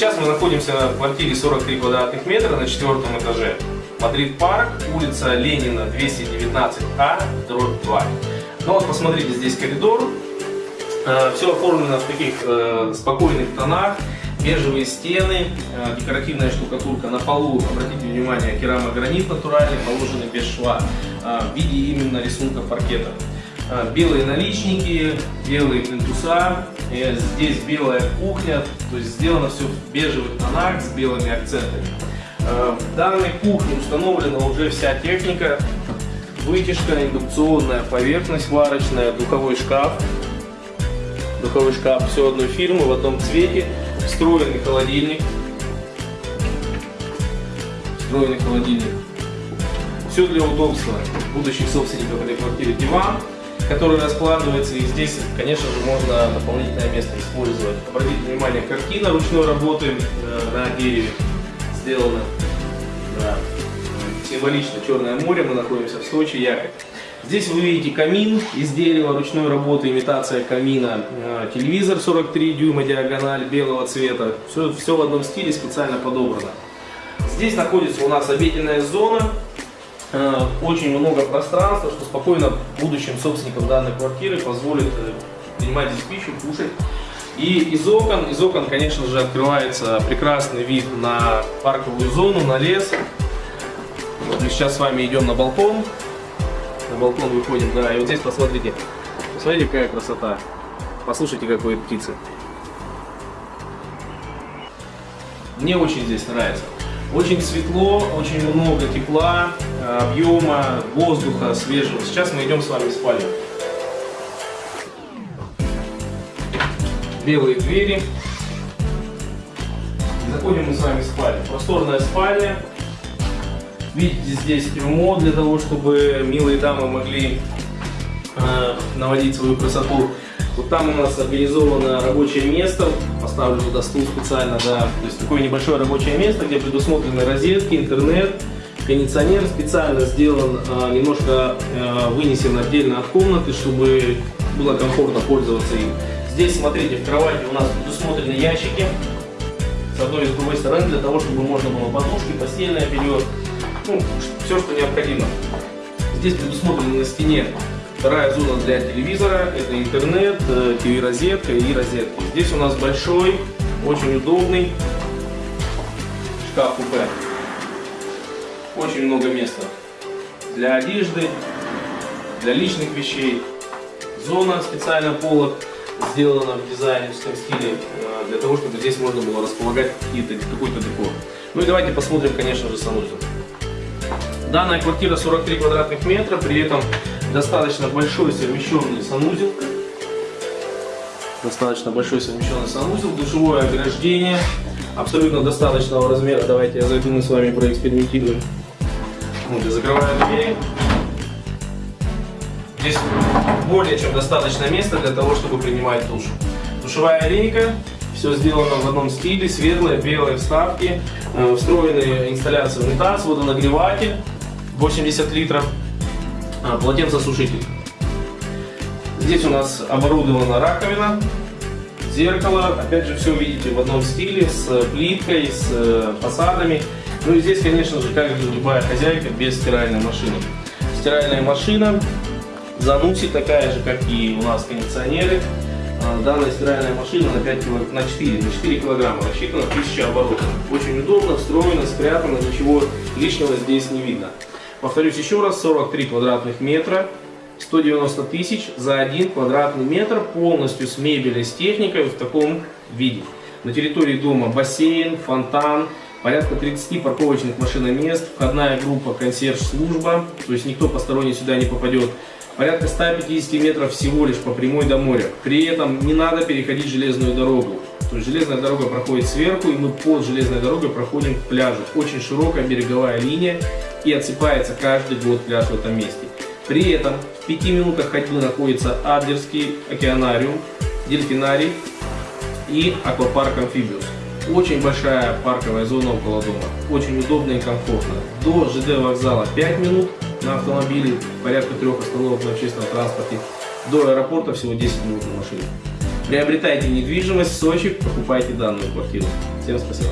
мы находимся в квартире 43 квадратных метра на четвертом этаже. Мадрид Парк, улица Ленина, 219А, дробь 2. Ну вот посмотрите, здесь коридор. Э, Все оформлено в таких э, спокойных тонах. Бежевые стены, э, декоративная штукатурка на полу, обратите внимание, керамогранит натуральный, положенный без шва, в виде именно рисунка паркета. Белые наличники, белые плинтуса, здесь белая кухня, то есть сделано все в бежевых тонах с белыми акцентами. Э, В данной кухне установлена уже вся техника, вытяжка, индукционная поверхность варочная, духовой шкаф, духовой шкаф все одной фирмы в одном цвете, встроенный холодильник, встроенный холодильник. Все для удобства. Будущих собственников этой квартиры диван, который раскладывается и здесь, конечно же, можно дополнительное место использовать. Обратите внимание, картина ручной работы э, на дереве сделана. Да. Символично Черное море, мы находимся в Сочи, Якорь. Здесь вы видите камин из дерева ручной работы, имитация камина, Э, телевизор 43 дюйма, диагональ белого цвета. Все, все в одном стиле специально подобрано. Здесь находится у нас обеденная зона, Э, очень много пространства, что спокойно будущим собственникам данной квартиры позволит э, принимать здесь пищу, кушать. И из окон, из окон, конечно же, открывается прекрасный вид на парковую зону, на лес. Вот мы сейчас с вами идем на балкон. На балкон выходим, да, и вот здесь посмотрите. Посмотрите, какая красота. Послушайте, как поют птицы. Мне очень здесь нравится. Очень светло, очень много тепла, э, объема, воздуха свежего. Сейчас мы идем с вами в спальню. Белые двери. Заходим мы с вами в спальню. Просторная спальня. Видите, здесь трюмо для того, чтобы милые дамы могли э, наводить свою красоту. Вот там у нас организовано рабочее место, поставлю туда стул специально, да, то есть такое небольшое рабочее место, где предусмотрены розетки, интернет, кондиционер специально сделан, э, немножко э, вынесен отдельно от комнаты, чтобы было комфортно пользоваться им. Здесь, смотрите, в кровати у нас предусмотрены ящики, с одной и с другой стороны, для того, чтобы можно было подушки, постельное белье, ну, все, что необходимо. Здесь предусмотрена на стене вторая зона для телевизора, это интернет, э, ТВ-розетка и розетки. Здесь у нас большой, очень удобный шкаф-купе. Очень много места для одежды, для личных вещей. Зона специально полок сделана в дизайнерском стиле, э, для того, чтобы здесь можно было располагать какой-то декор. Ну и давайте посмотрим, конечно же, санузел. Данная квартира 43 квадратных метра, при этом достаточно большой совмещенный санузел. Достаточно большой совмещенный санузел, душевое ограждение, абсолютно достаточного размера. Давайте я зайду, мы с вами проэкспериментируем. Вот, я закрываю двери. Здесь более чем достаточно места для того, чтобы принимать душ. Душевая лейка, все сделано в одном стиле, светлые, белые вставки, э, встроенные инсталляции унитаз, водонагреватель 80 литров, полотенцесушитель. Здесь у нас оборудована раковина, зеркало, опять же все видите в одном стиле, с плиткой, с э, фасадами. Ну и здесь, конечно же, как любая хозяйка, без стиральной машины. Стиральная машина, зануси такая же, как и у нас кондиционеры. А, Данная стиральная машина на, 5 кило, на 4, на 4 килограмма рассчитана 1000 оборотов. Очень удобно, встроено, спрятано, ничего лишнего здесь не видно. Повторюсь еще раз, 43 квадратных метра, 190 тысяч за один квадратный метр, полностью с мебелью, с техникой в таком виде. На территории дома бассейн, фонтан, порядка 30 парковочных машиномест, входная группа консьерж-служба, то есть никто посторонний сюда не попадет. Порядка 150 метров всего лишь по прямой до моря. При этом не надо переходить железную дорогу. То есть железная дорога проходит сверху, и мы под железной дорогой проходим к пляжу. Очень широкая береговая линия, и отсыпается каждый год пляж в этом месте. При этом в 5 минутах ходьбы находится Адлерский океанариум, дельфинарий и аквапарк Амфибиус. Очень большая парковая зона около дома, очень удобно и комфортно. До ЖД вокзала 5 минут на автомобиле, порядка трех остановок на общественном транспорте. До аэропорта всего 10 минут на машине. Приобретайте недвижимость в Сочи, покупайте данную квартиру. Всем спасибо.